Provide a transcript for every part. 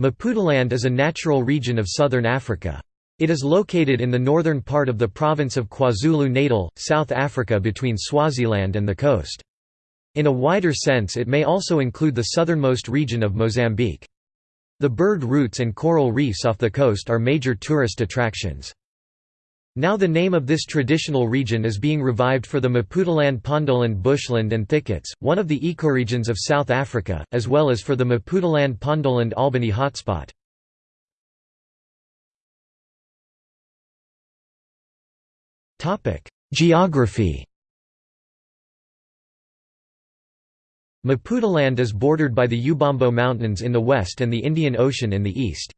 Maputaland is a natural region of southern Africa. It is located in the northern part of the province of KwaZulu-Natal, South Africa between Swaziland and the coast. In a wider sense it may also include the southernmost region of Mozambique. The bird routes and coral reefs off the coast are major tourist attractions. Now the name of this traditional region is being revived for the Maputaland Pondoland bushland and thickets, one of the ecoregions of South Africa, as well as for the Maputaland Pondoland Albany hotspot. Geography Maputaland is bordered by the Ubombo Mountains in the west and the Indian Ocean in the east.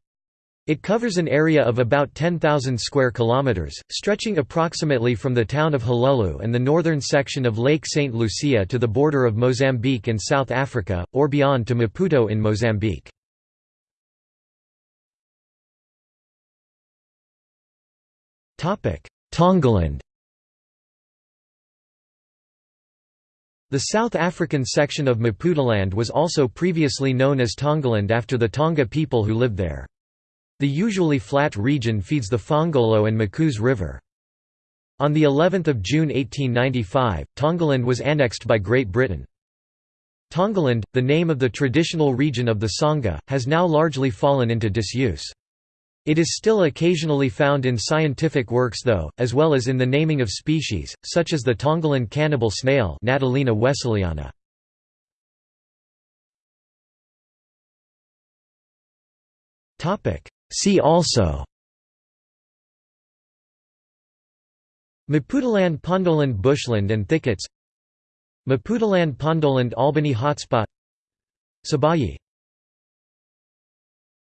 It covers an area of about 10,000 square kilometers, stretching approximately from the town of Hluhluwe and the northern section of Lake St. Lucia to the border of Mozambique and South Africa, or beyond to Maputo in Mozambique. Tongaland The South African section of Maputaland was also previously known as Tongaland after the Tonga people who lived there. The usually flat region feeds the Phongolo and Mkuze River. On the 11th of June 1895, Tongaland was annexed by Great Britain. Tongaland, the name of the traditional region of the Sangha, has now largely fallen into disuse. It is still occasionally found in scientific works though, as well as in the naming of species, such as the Tongaland cannibal snail Natalina wesseliana. See also. Maputaland Pondoland bushland and thickets. Maputaland Pondoland Albany hotspot. Sabayi